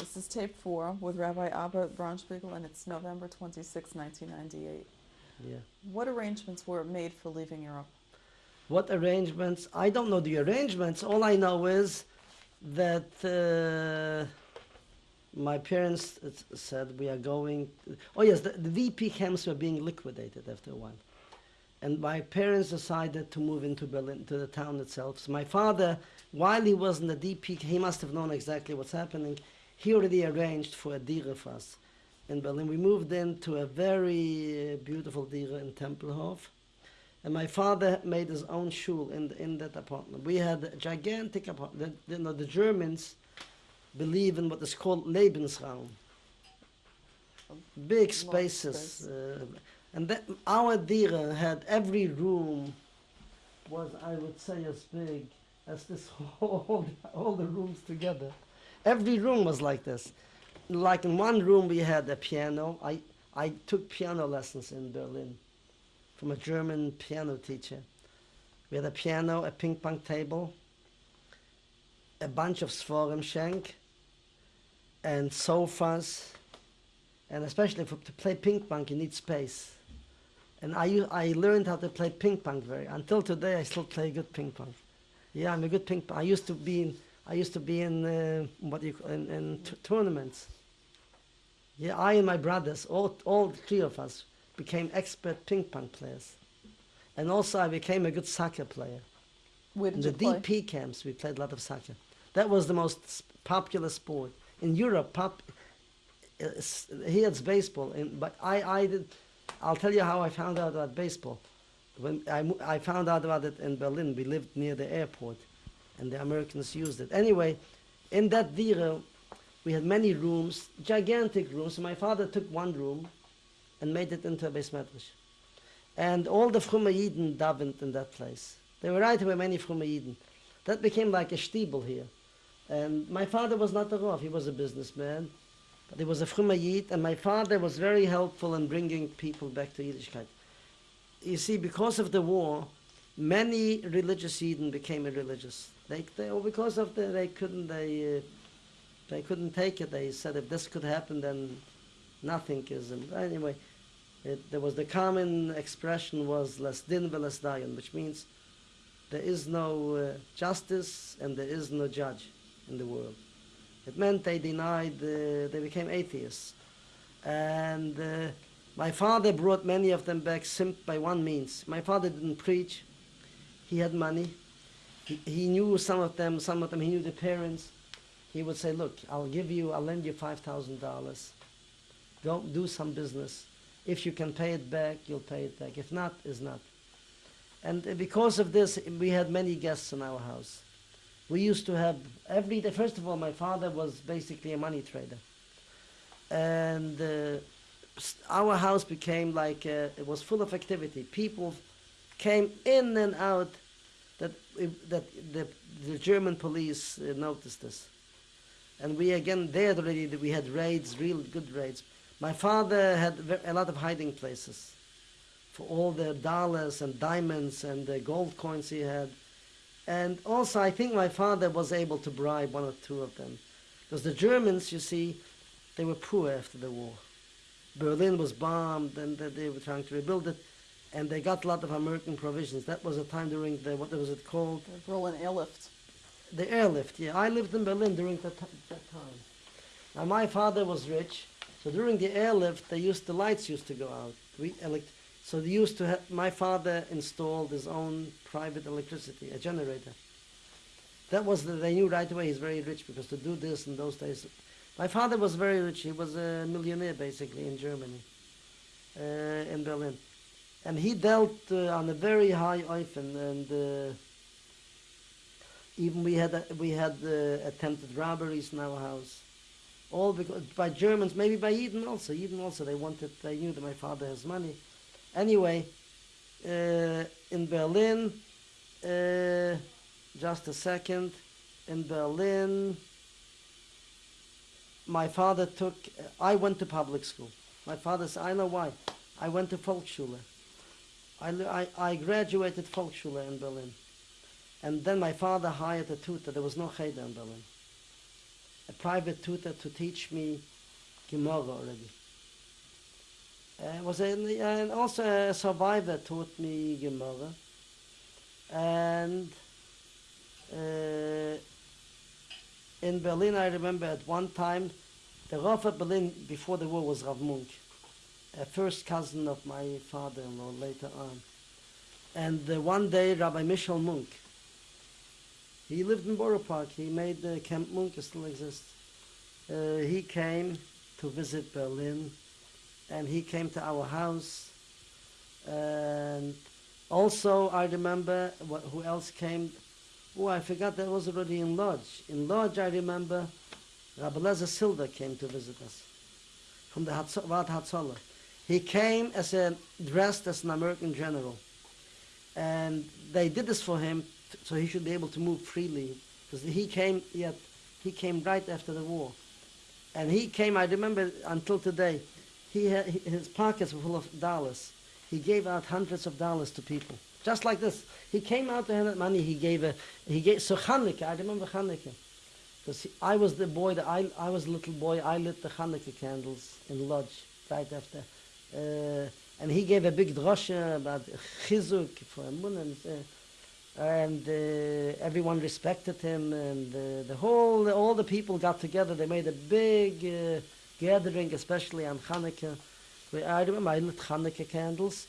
This is tape four with Rabbi Abba Braunspiegel, and it's November 26, 1998. Yeah. What arrangements were made for leaving Europe? What arrangements? I don't know the arrangements. All I know is that uh, my parents said we are going. oh yes, the, the DP camps were being liquidated after a while, and my parents decided to move into Berlin, to the town itself. So my father, while he was in the DP, he must have known exactly what's happening. He already arranged for a dira for us in Berlin. We moved into a very beautiful dira in Tempelhof. And my father made his own shul in, in that apartment. We had a gigantic apartment. The, you know, the Germans believe in what is called Lebensraum. Big spaces. space. Uh, and that, our dira had every room was, I would say, as big as this whole, all the rooms together. Every room was like this. Like in one room we had a piano. I, I took piano lessons in Berlin from a German piano teacher. We had a piano, a ping pong table, a bunch of Sforim Schenk, and sofas, and especially for, to play ping pong you need space. And I, I learned how to play ping pong very, until today I still play good ping pong. Yeah, I'm a good ping pong. I used to be in, I used to be in, uh, what you in, in tournaments. Yeah, I and my brothers, all, all three of us, became expert ping pong players. And also I became a good soccer player. Where In the play? DP camps, we played a lot of soccer. That was the most popular sport in Europe. Pop, uh, here it's baseball, in, but I, I did. I'll tell you how I found out about baseball. When I, I found out about it in Berlin, we lived near the airport, and the Americans used it. Anyway, in that dira, we had many rooms, gigantic rooms. My father took one room, and made it into a beis medrash. And all the Frumme Yidden davened in that place. There were right away many Frumme Yidden. That became like a stiebel here. And my father was not a Rav, he was a businessman. But he was a Frumme Yid, and my father was very helpful in bringing people back to Yiddishkeit. You see, because of the war, many religious Yidden became irreligious. They, they, or because of the, they couldn't, they, uh, they couldn't take it. They said if this could happen, then nothing is. And anyway, it, there was the common expression was less din less dayan, which means there is no uh, justice and there is no judge in the world. It meant they denied, uh, they became atheists. And uh, my father brought many of them back by one means. My father didn't preach, he had money. He, he knew some of them, some of them, he knew the parents. He would say, Look, I'll give you, I'll lend you $5,000 go do some business. If you can pay it back, you'll pay it back. If not, is not. And because of this, we had many guests in our house. We used to have every day. First of all, my father was basically a money trader, and uh, our house became like uh, it was full of activity. People came in and out. That that the the German police uh, noticed this, and we again there already we had raids, real good raids. My father had a lot of hiding places for all the dollars and diamonds and the gold coins he had. And also, I think my father was able to bribe one or two of them. Because the Germans, you see, they were poor after the war. Berlin was bombed and they- they were trying to rebuild it. And they got a lot of American provisions. That was a time during the, what was it called? The Berlin airlift. The airlift, yeah. I lived in Berlin during that, that time. Now my father was rich, so during the airlift, they used the lights used to go out. We elect, so they used to have. My father installed his own private electricity, a generator. That was the, they knew right away he's very rich because to do this in those days, my father was very rich. He was a millionaire basically in Germany, uh, in Berlin, and he dealt uh, on a very high Eufen and. Uh, even we had uh, we had uh, attempted robberies in our house, all because by Germans, maybe by Eden also. Eden also they wanted they knew that my father has money. Anyway, uh, in Berlin, uh, just a second, in Berlin, my father took. I went to public school. My father said, I know why. I went to Volksschule. I, I, I graduated Volksschule in Berlin. And then my father hired a tutor. There was no cheder in Berlin. a private tutor to teach me Gemara already. Uh, was a, and also a survivor taught me Gemara. And uh, in Berlin, I remember at one time, the Rav of Berlin before the war was Rav Munk, a first cousin of my father-in-law later on. And uh, one day, Rabbi Michel Munk, he lived in Borough Park. He made the Camp Munk, it still exists. Uh, he came to visit Berlin, and he came to our house. And also, I remember what, who else came. Oh, I forgot that was already in Lodz. In Lodz, I remember Rabbi Leizer Silver came to visit us from the Hatz- Hatzalah. He came as a dressed as an American general, and they did this for him so he should be able to move freely because he came yet he came right after the war, and he came. I remember until today, he his pockets were full of dollars. He gave out hundreds of dollars to people, just like this. He came out to hand out money. He gave a he gave so Hanukkah. I remember Hanukkah. Because I was the boy, that I, I was a little boy, I lit the Hanukkah candles in Lodz right after. Uh, and he gave a big drosha about chizuk for Amun, and, uh, and uh, everyone respected him, and uh, the whole, all the people got together. They made a big uh, gathering, especially on Hanukkah. Where I remember I lit Hanukkah candles.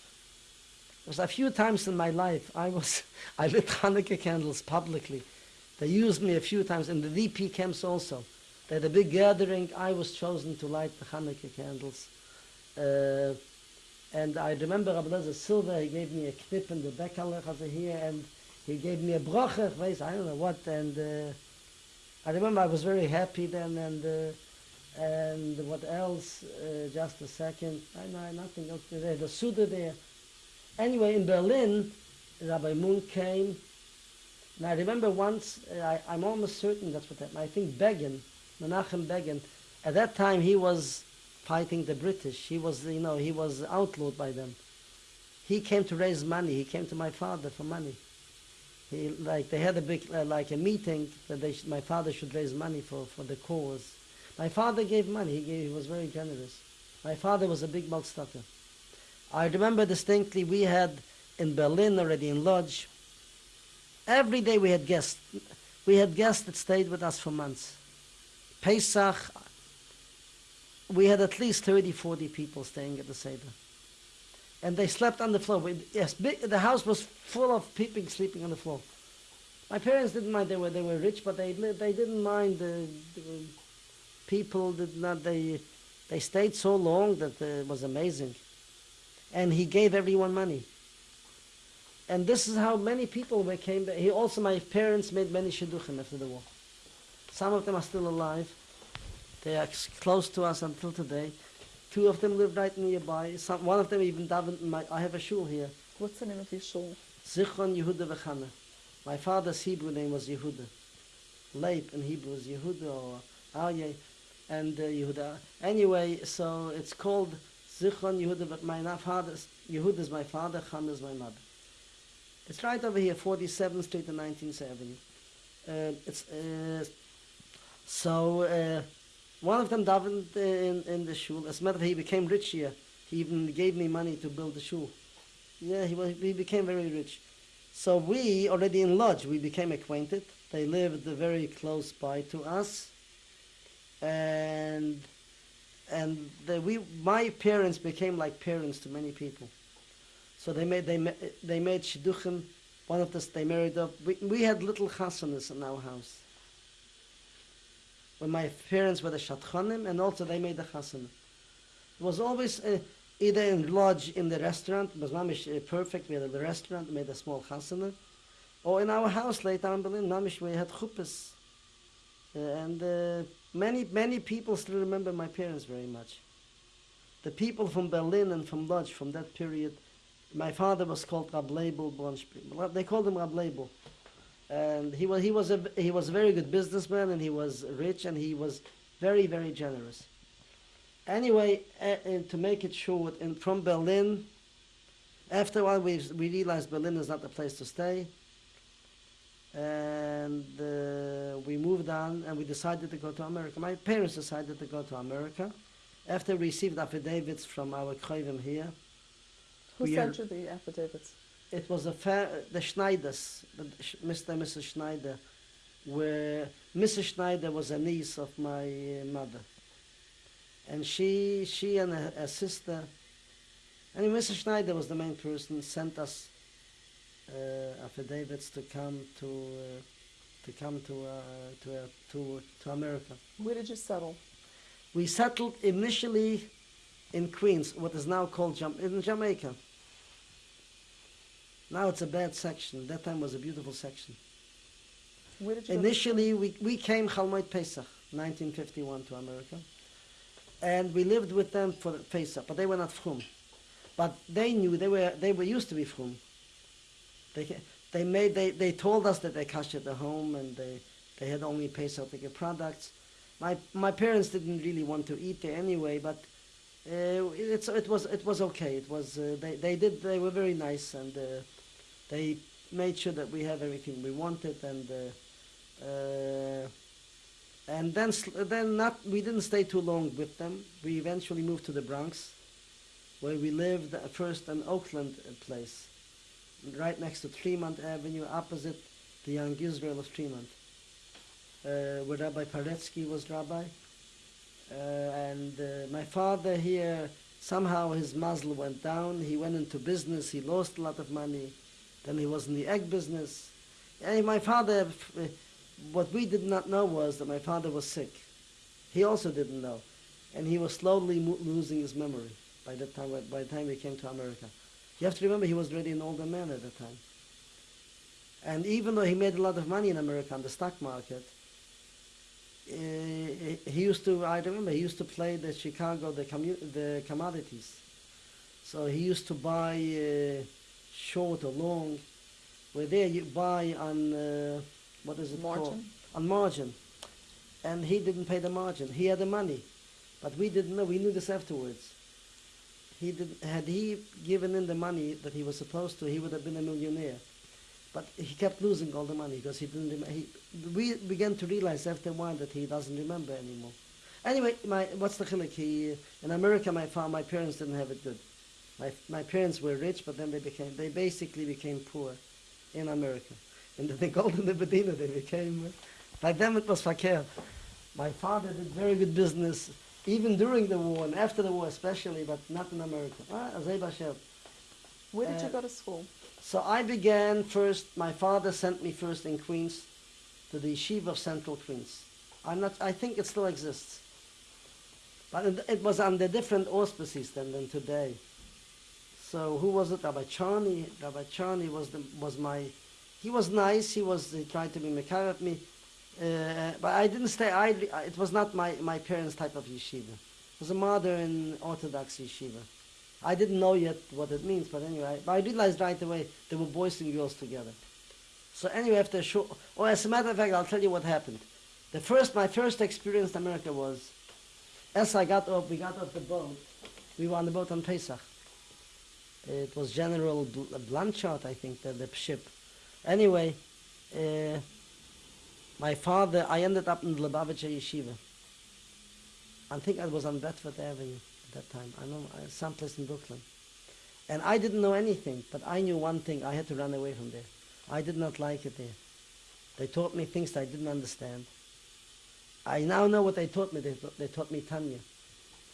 It was a few times in my life I was I lit Hanukkah candles publicly. They used me a few times in the VP camps also. They had a big gathering. I was chosen to light the Hanukkah candles. Uh, and I remember Rabbi Lezer Silva, he gave me a knip in the Beckerlech over here, and he gave me a bracha, weiß, I don't know what, and uh, I remember I was very happy then, and uh, and what else, uh, just a second, I know nothing else there, the Suda there. Anyway, in Berlin, Rabbi Moon came, and I remember once, uh, I, I'm almost certain that's what happened. I think Begin, Menachem Begin, at that time he was fighting the British. He was, you know, he was outlawed by them. He came to raise money. He came to my father for money. He, like, they had a big, uh, like a meeting that they my father should raise money for, for the cause. My father gave money. He, gave, he was very generous. My father was a big Maltstatter. I remember distinctly we had in Berlin already in Lodz, Every day we had guests. We had guests that stayed with us for months. Pesach, we had at least 30, 40 people staying at the Seder. And they slept on the floor. We, yes, big, the house was full of people sleeping on the floor. My parents didn't mind. They were they were rich, but they they didn't mind. The, the people did not. They they stayed so long that it was amazing. And he gave everyone money and this is how many people came. He also, my parents made many shidduchim after the war. Some of them are still alive. They are close to us until today. Two of them live right nearby. Some, one of them even davened in my, I have a shul here. What's the name of your shul? Zichron Yehuda Vechana. My father's Hebrew name was Yehuda. Leib in Hebrew is Yehuda or Aryeh and uh, Yehuda. Anyway, so it's called Zichron Yehuda, but my father's, Yehuda is my father, Chana is my mother. It's right over here, 47th Street and 19th Avenue. Uh, it's, uh, so, uh, one of them davened in, in the shul. As a matter of fact, he became rich here. He even gave me money to build the shul. Yeah, he, was, he became very rich. So we, already in Lodz, we became acquainted. They lived very close by to us. And and the, we, my parents became like parents to many people. So they made they they made shidduchim. One of us they married up. We, we had little chasanas in our house. When my parents were the shatchanim, and also they made the chasana. It was always uh, either in lodge in the restaurant. It was mamish uh, perfect. We had a restaurant, we made a small chasana, or in our house later in Berlin. Mamish we had chuppahs, uh, and uh, many many people still remember my parents very much. The people from Berlin and from Lodge from that period. My father was called Rab Label Bronspiegel. They called him Rab Label. And he was, he, was a, he was a very good businessman and he was rich and he was very, very generous. Anyway, uh, to make it short, and from Berlin, after a while we, we realized Berlin is not the place to stay. and uh, we moved on and we decided to go to America. My parents decided to go to America after we received affidavits from our Kroivim here. Who sent you the affidavits? It was a fa- the Schneiders, Mr. and Mrs. Schneider, where Mrs. Schneider was a niece of my uh, mother. And she, she and her, her sister, and Mrs. Schneider was the main person, sent us uh, affidavits to come to, uh, to come to, uh, to, uh, to, to America. Where did you settle? We settled initially in Queens, what is now called Jam- in Jamaica. Now it's a bad section. That time was a beautiful section. Where did you Initially, we, we came Chalmoit Pesach, 1951, to America. And we lived with them for Pesach, but they were not from. But they knew, they were, they were used to be from. They, they, made, they, they told us that they cashed at the home and they, they had only Pesach ticket products. My, my parents didn't really want to eat there anyway, but uh, it's, it, was, it was okay. It was, uh, they, they, did, they were very nice and uh, they made sure that we have everything we wanted and uh, uh, and then then not we didn't stay too long with them. We eventually moved to the Bronx, where we lived first an Oakland uh, place, right next to Tremont Avenue, opposite the Young Israel of Tremont, uh, where Rabbi Paretsky was rabbi. Uh, and uh, my father here somehow his mazel went down. He went into business. He lost a lot of money. Then he was in the egg business. And my father, what we did not know was that my father was sick. He also didn't know. And he was slowly losing his memory by the time, by the time he came to America. You have to remember he was already an older man at the time. And even though he made a lot of money in America on the stock market, uh, he used to, I remember, he used to play the Chicago, the, the commodities. So he used to buy uh, short or long, where there you buy on, uh, what is it called? Margin? On margin. And he didn't pay the margin. He had the money. But we didn't know. We knew this afterwards. He did, had he given in the money that he was supposed to, he would have been a millionaire. But he kept losing all the money because he didn't. He, we began to realize after a while that he doesn't remember anymore. Anyway, my what's the chilik? He in America, my fa- my parents didn't have it good. My my parents were rich, but then they became they basically became poor in America. and they In the, Medina, they became. by Like them, it was fakir. My father did very good business, even during the war and after the war, especially, but not in America. Ah, Where did you Uh, go to school? So I began first, my father sent me first in Queens to the Yeshiva of Central Queens. I'm not, I think it still exists. But it, it was under different auspices than, than today. So who was it? Rabbi Charney. Rabbi Charney was, the, was my, he was nice, he was, he tried to be mekar at me. Uh, but I didn't stay, I, it was not my, my parents' type of yeshiva. It was a modern Orthodox yeshiva. I didn't know yet what it means, but anyway, but I realized right away there were boys and girls together. So anyway, after a short, oh, as a matter of fact, I'll tell you what happened. The first, my first experience in America was, as I got off, we got off the boat. We were on the boat on Pesach. It was General Bl- Blanchard, I think, the, the ship. Anyway, uh, my father, I ended up in Lubavitcher Yeshiva. I think I was on Bedford Avenue at that time. I know uh, someplace in Brooklyn. And I didn't know anything, but I knew one thing. I had to run away from there. I did not like it there. They taught me things that I didn't understand. I now know what they taught me. They, they taught me Tanya.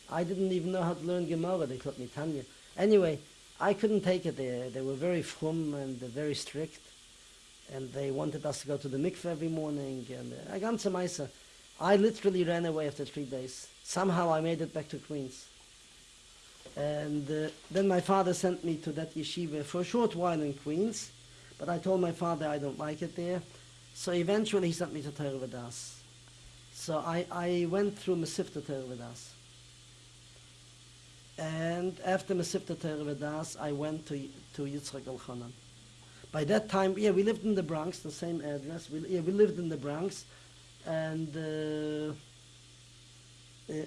I didn't even know how to learn Gemara. They taught me Tanya. Anyway, I couldn't take it there. They were very frum and very strict. And they wanted us to go to the mikveh every morning. And uh, I got some Isa. I literally ran away after three days. Somehow I made it back to Queens. And uh, then my father sent me to that yeshiva for a short while in Queens. But I told my father I don't like it there. So eventually he sent me to Torah Vodaath. So I, I went through Mesivta Torah Vodaath. And after Mesivta Torah Vadas, I went to, to Yitzchak Elchanan. By that time, yeah, we lived in the Bronx, the same address. We, yeah, we lived in the Bronx. And uh,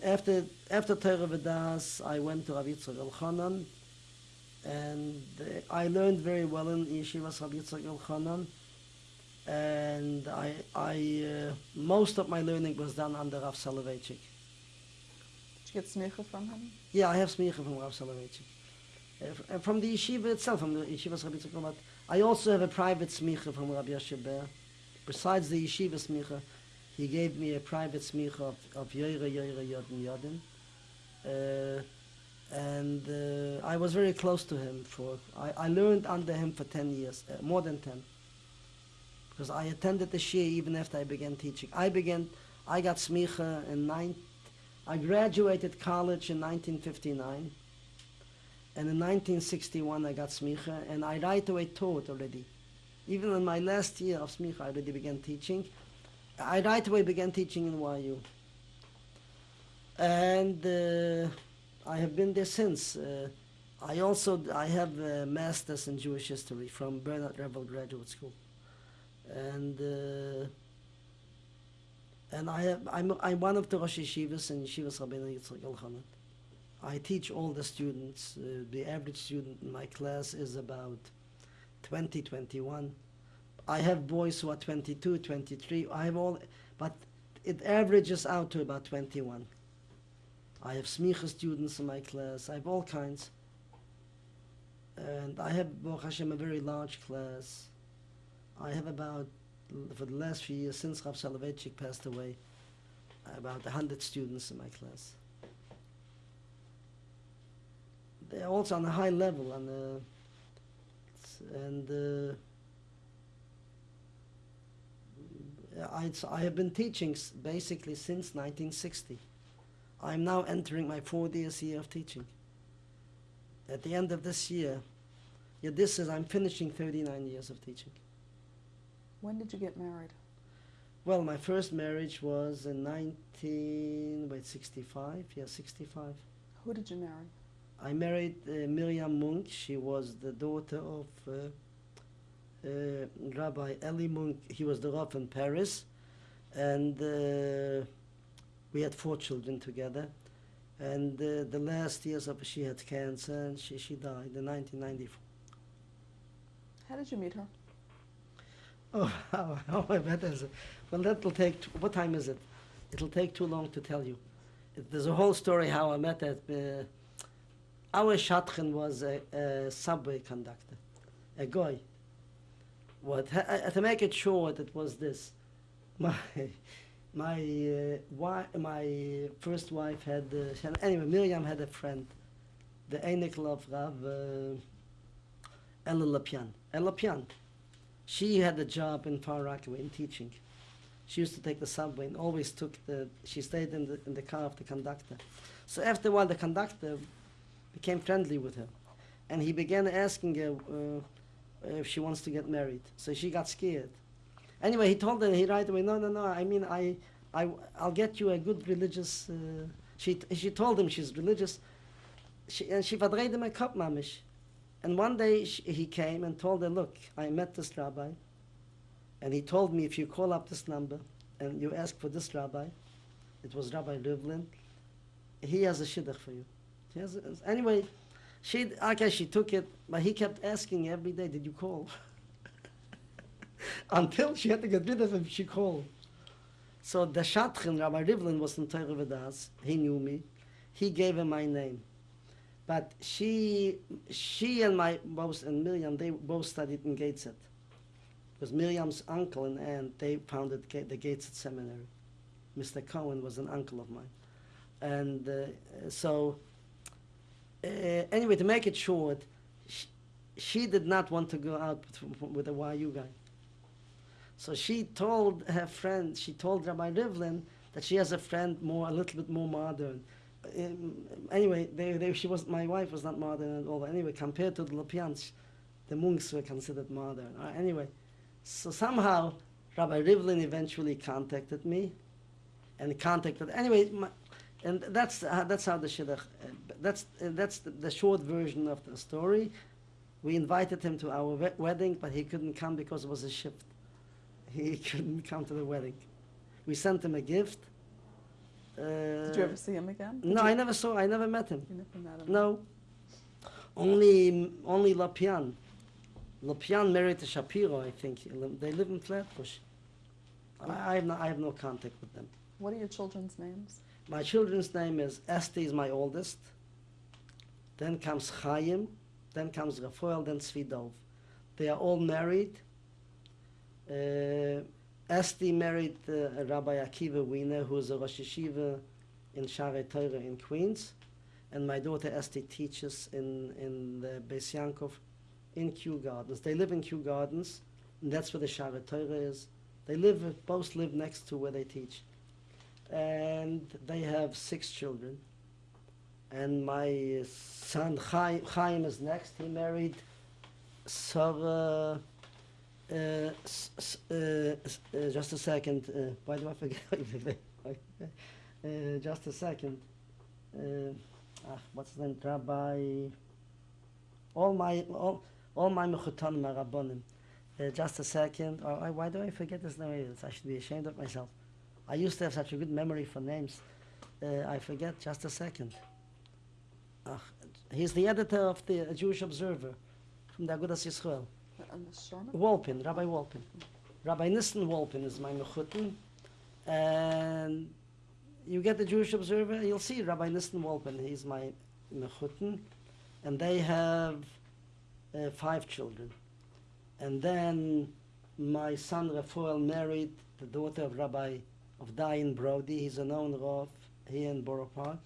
after, after Torah Vadas, I went to Rav Yitzchak Elchanan. And uh, I learned very well in Yeshivas Rav Yitzchak Elchanan. and I, I uh, most of my learning was done under Rav Soloveitchik. Get smicha from him? Yeah, I have smicha from Rav Soloveitchik. Uh, from the yeshiva itself, from the yeshiva Rabbi but I also have a private smicha from Rabbi Yoshe Ber. Besides the yeshiva smicha, he gave me a private smicha of, of Yoira Yoira Yodin Yodin. Uh, and uh, I was very close to him for, I, I learned under him for 10 years, uh, more than 10. Because I attended the Shia even after I began teaching. I began, I got smicha in nine, I graduated college in 1959. And in 1961 I got smicha, and I right away taught already. Even in my last year of smicha, I already began teaching. I right away began teaching in YU. And uh, I have been there since. Uh, I also I have a master's in Jewish history from Bernard Revel Graduate School, and uh, and I have, I'm I'm one of the Rosh Yeshivas in Yeshivas Rabbeinu Yitzchak Elchanan. I teach all the students. Uh, the average student in my class is about 20, 21. I have boys who are 22, 23. I have all, but it averages out to about 21. I have smicha students in my class. I have all kinds. And I have, Baruch Hashem, a very large class. I have about, for the last few years, since Rav Soloveitchik passed away, about 100 students in my class. They're also on a high level, and, uh, and uh, I, I have been teaching basically since 1960. I'm now entering my 40th year of teaching. At the end of this year, yeah, this is, I'm finishing 39 years of teaching. When did you get married? Well, my first marriage was in 19, wait, 65? Yeah, 65. Who did you marry? I married uh, Miriam Munk. She was the daughter of uh, uh, Rabbi Eli Munk. He was the Rav in Paris. And uh, we had four children together. And uh, the last years of she had cancer and she, she died in 1994. How did you meet her? Oh, how, how I bet is? Well, that will take, what time is it? It'll take too long to tell you. It, there's a whole story how I met her. Uh, our Shatchen was a, a subway conductor, a guy. What, ha- to make it short, it was this. My, my, uh, wi- my first wife had, uh, anyway, Miriam had a friend, the Einikl of Rav uh. Elya Lopian. She had a job in Far Rockaway in teaching. She used to take the subway and always took the, she stayed in the, in the car of the conductor. So after a while, the conductor became friendly with her. And he began asking her uh, if she wants to get married. So she got scared. Anyway, he told her, he right away, no, no, no, I mean, I, I, I'll get you a good religious, uh, she, she told him she's religious. She, and she verdreht him a cup, mamish. And one day sh he came and told her, look, I met this rabbi. And he told me if you call up this number and you ask for this rabbi, it was Rabbi Rivlin, he has a shidduch for you. He has a, anyway, she, okay, she took it, but he kept asking every day, did you call? Until she had to get rid of him, she called. So the Shatchen, Rabbi Rivlin, was in Torah Vodaath. He knew me. He gave him my name. But she, she and my both and Miriam, they both studied in Gateshead. Because Miriam's uncle and aunt, they founded the Gateshead Seminary. Mr. Cohen was an uncle of mine. And uh, so, uh, anyway, to make it short, she, she did not want to go out with, with a YU guy. So she told her friend, she told Rabbi Rivlin that she has a friend more, a little bit more modern. Um, anyway, they, they, she was, my wife was not modern at all. Anyway, compared to the Lopians, the Munks were considered modern. Uh, anyway, so somehow Rabbi Rivlin eventually contacted me, and contacted anyway, my, and that's uh, that's how the shidduch. Uh, that's uh, that's the, the short version of the story. We invited him to our we- wedding, but he couldn't come because it was a shift. He couldn't come to the wedding. We sent him a gift. Uh, Did you ever see him again? Did no, you, I never saw. I never met him. You never met him. No, only only Lapian. Lopian married to Shapiro, I think. They live in Flatbush. I, I, have no, I have no contact with them. What are your children's names? My children's name is Esti is my oldest. Then comes Chaim. Then comes Rafael. Then Svidov. They are all married. Uh, Esti married uh, Rabbi Akiva Wiener, who is a Rosh Yeshiva in Share Torah in Queens. And my daughter Esti teaches in, in the Beis Yankov in Kew Gardens. They live in Kew Gardens, and that's where the Share Torah is. They live, both live next to where they teach. And they have six children. And my son Chaim, Chaim is next. He married Sarah. Uh, uh, uh, just a second. Uh, why do I forget? uh, just a second. Uh, ah, what's his name? Rabbi. All my all, all my rabbanim. Uh, just a second. Oh, I, why do I forget his name? I should be ashamed of myself. I used to have such a good memory for names. Uh, I forget. Just a second. Ah, he's the editor of the Jewish Observer from the Agudas Yisrael. Ms. Shona? Wolpin, Rabbi Wolpin. Rabbi Nissen Wolpin is my mechutin. And you get the Jewish Observer, you'll see Rabbi Nissen Wolpin, he's my mechutin. And they have uh, five children. And then my son Raphael married the daughter of Rabbi of Dayan Brody. He's a known Rav here in Borough Park.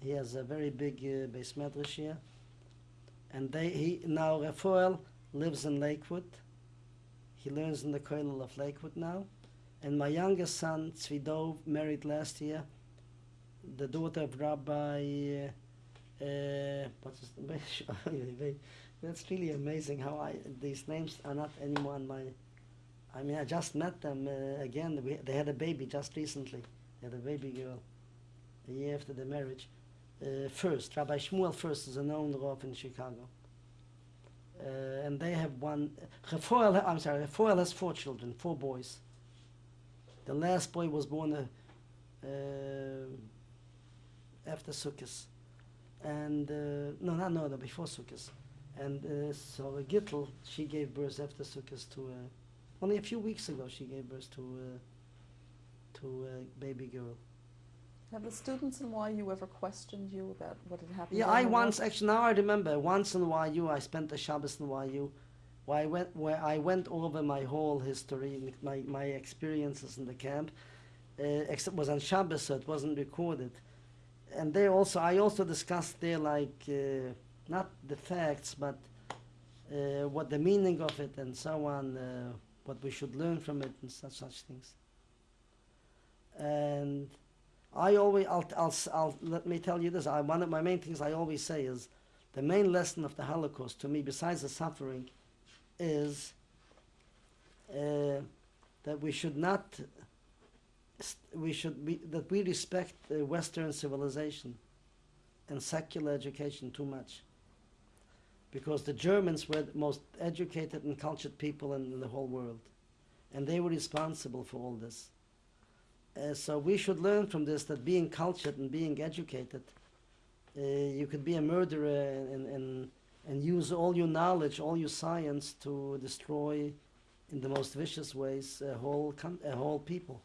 He has a very big uh, beis medrash here. And they, he, now Raphael lives in Lakewood. He learns in the Kollel of Lakewood now. And my youngest son, Tzvidov, married last year, the daughter of Rabbi, uh, uh, what's his? That's really amazing how I, these names are not anymore on my, I mean, I just met them uh, again. We, they had a baby just recently. They had a baby girl a year after the marriage. Uh, first, Rabbi Shmuel Fuerst is a known Rav in Chicago. Uh, and they have one. Refoel, I'm sorry, Refoel has four children, four boys. The last boy was born uh, uh, after Sukkot, and uh, no, not no, no, before Sukkot. And uh, so Gittel, she gave birth after Sukkot to uh, only a few weeks ago. She gave birth to to a baby girl. Have the students in YU ever questioned you about what had happened? Yeah, I once actually now I remember once in YU I spent the Shabbos in YU, where I went where I went over my whole history, my my experiences in the camp, uh, except it was on Shabbos, so it wasn't recorded, and there also I also discussed there like uh, not the facts but uh, what the meaning of it and so on, uh, what we should learn from it and such such things. And I always, I'll, I'll, I'll, let me tell you this. I, one of my main things I always say is the main lesson of the Holocaust to me, besides the suffering, is uh, that we should not, we should be, that we respect Western civilization and secular education too much. Because the Germans were the most educated and cultured people in the whole world. And they were responsible for all this. Uh, so we should learn from this that being cultured and being educated, uh, you could be a murderer and, and, and use all your knowledge, all your science to destroy, in the most vicious ways, a whole a whole people.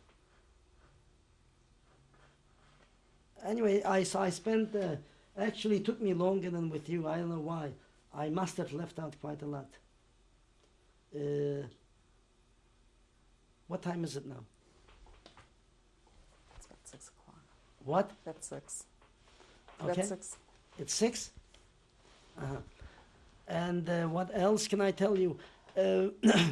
Anyway, I so I spent. Uh, actually, took me longer than with you. I don't know why. I must have left out quite a lot. Uh, what time is it now? It's about six o'clock. What? That's six. Okay. That's six. It's six. Uh-huh. And uh, what else can I tell you? Uh,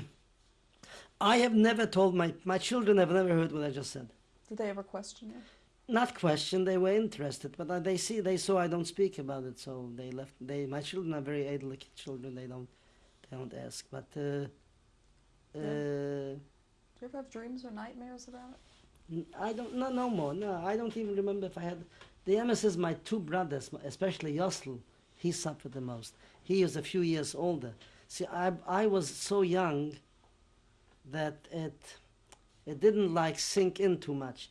I have never told my my children have never heard what I just said. Did they ever question you? Not question, they were interested, but uh, they see they saw I don't speak about it, so they left. They my children are very idle children. They don't they don't ask. But uh, uh, Do you ever have dreams or nightmares about it? I don't no no more. No, I don't even remember if I had. The MS is my two brothers, especially Yosel. He suffered the most. He is a few years older. See, I I was so young that it it didn't like sink in too much.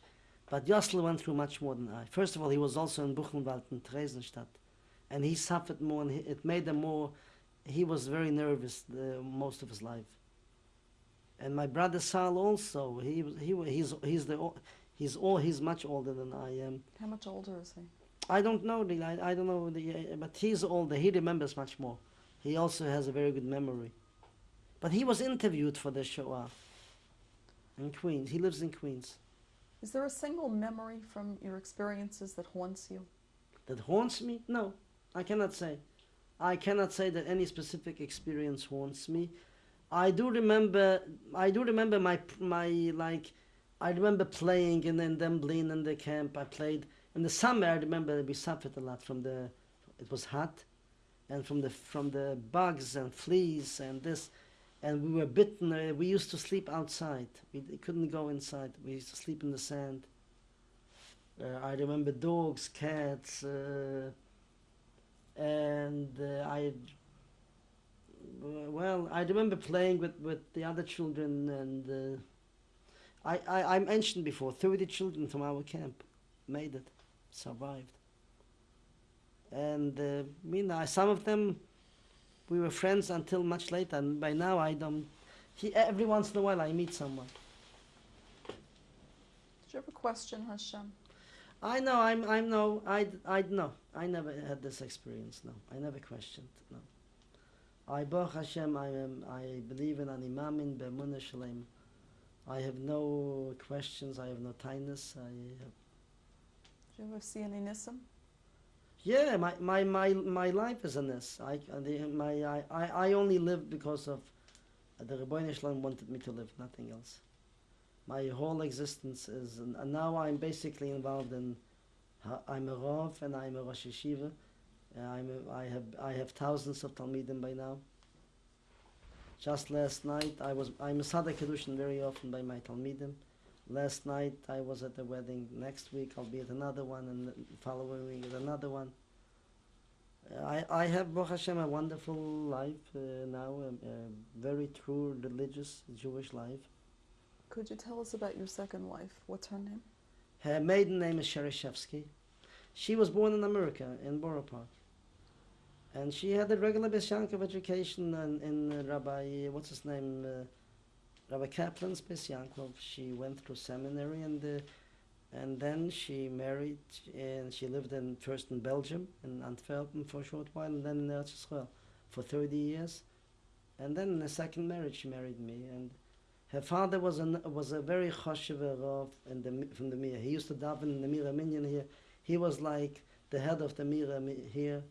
But Yosel went through much more than I. First of all, he was also in Buchenwald in Theresienstadt, and he suffered more, and it made him more he was very nervous the, most of his life. And my brother Sal also, he he he's he's the he's all he's much older than I am. How much older is he? I don't know the I, I don't know the but he's older. He remembers much more. He also has a very good memory. But he was interviewed for the Shoah in Queens. He lives in Queens. Is there a single memory from your experiences that haunts you? That haunts me? No, I cannot say. I cannot say that any specific experience haunts me. I do remember. I do remember my my like. I remember playing in in Demblin in the camp. I played in the summer. I remember we suffered a lot from the. It was hot, and from the from the bugs and fleas and this, and we were bitten. Uh, we used to sleep outside. We couldn't go inside. We used to sleep in the sand. Uh, I remember dogs, cats, uh, and uh, I. Well, I remember playing with, with the other children, and uh, I, I I mentioned before thirty children from our camp made it, survived. And uh, me and I, some of them, we were friends until much later, and by now I don't. He, every once in a while I meet someone. Did you ever question Hashem? I know. I'm. I'm no. I. I know. I never had this experience. No. I never questioned. No. I Baruch Hashem. I am. I believe in an imamin be'emunah shalem. I have no questions. I have no tightness. I have. Did you ever see any Nissim? Yeah. My. My. My. My life is in this. I. The, my. I. I. I only live because of. uh, The Rebbeinu Shalom wanted me to live. Nothing else. My whole existence is, and now I'm basically involved in. I'm a Rav and I'm a Rosh Yeshiva. Uh, I'm I have I have thousands of Talmidim by now. Just last night I was I'm a Sada Kedushin very often by my Talmidim. Last night I was at a wedding. Next week I'll be at another one, and the following week at another one. Uh, I I have Baruch Hashem a wonderful life uh, now, a, a very true religious Jewish life. Could you tell us about your second wife? What's her name? Her maiden name is Shereshevsky. She was born in America, in Borough Park. And she had a regular Beis Yankov education in, in uh, Rabbi, what's his name, uh, Rabbi Kaplan's Beis Yankov. She went through seminary and uh, and then she married and she lived in first in Belgium, in Antwerpen for a short while, and then in Eretz Yisrael for 30 years. And then in the second marriage, she married me. And her father was a was a very choshev Rav in the from the Mira. He used to daven in the Mira Minyan here. He was like the head of the Mira Mi- here.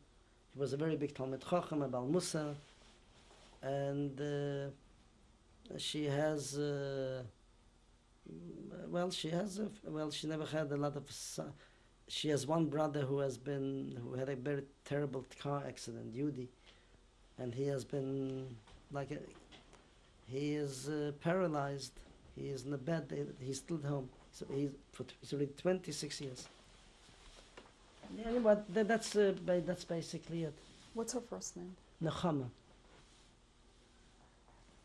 Was a very big Talmud Chacham, a Bal Musa, and uh, she has. Uh, mm, well, she has a well. She never had a lot of. She has one brother who has been who had a very terrible car accident, Yudi, and he has been like a, he is uh, paralyzed. He is in the bed. He's still at home. So he's for he's already 26 years. Yeah, but tha- that's uh, ba- that's basically it. What's her first name? Nechama.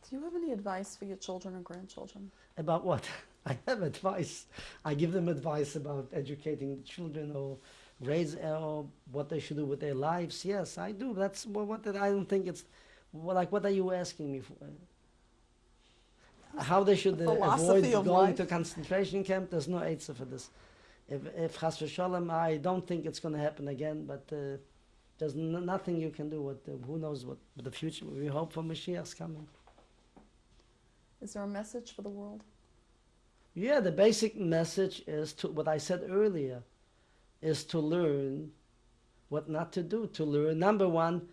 Do you have any advice for your children or grandchildren? About what? I have advice. I give them advice about educating the children or raise or what they should do with their lives. Yes, I do. That's what, what I don't think it's well, like. What are you asking me for? How they should uh, avoid going life. to concentration camp? There's no answer for this. If if chas v'shalom, I don't think it's going to happen again. But uh, there's nothing you can do. With uh, who knows what the future? We hope for Mashiach's coming. Is there a message for the world? Yeah, the basic message is to what I said earlier is to learn what not to do. To learn, number one,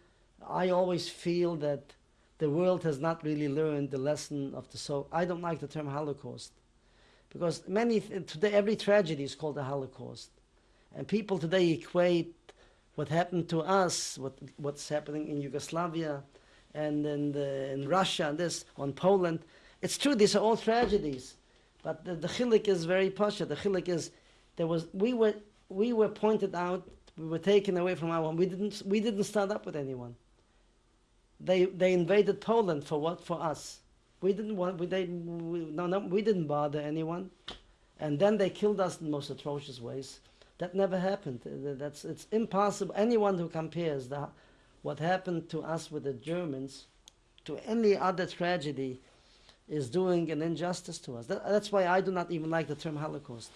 I always feel that the world has not really learned the lesson of the so. I don't like the term Holocaust because many today every tragedy is called a Holocaust, and people today equate what happened to us, what what's happening in Yugoslavia, and in the, in Russia, and this on Poland. It's true; these are all tragedies. But the, the chilik is very pasha. The chilik is there was we were we were pointed out. We were taken away from our. We didn't we didn't start up with anyone. They they invaded Poland for what for us. We didn't want we they we, no no we didn't bother anyone, and then they killed us in the most atrocious ways. That never happened. Uh, That's it's impossible. Anyone who compares the what happened to us with the Germans, to any other tragedy, is doing an injustice to us. That, that's why I do not even like the term Holocaust.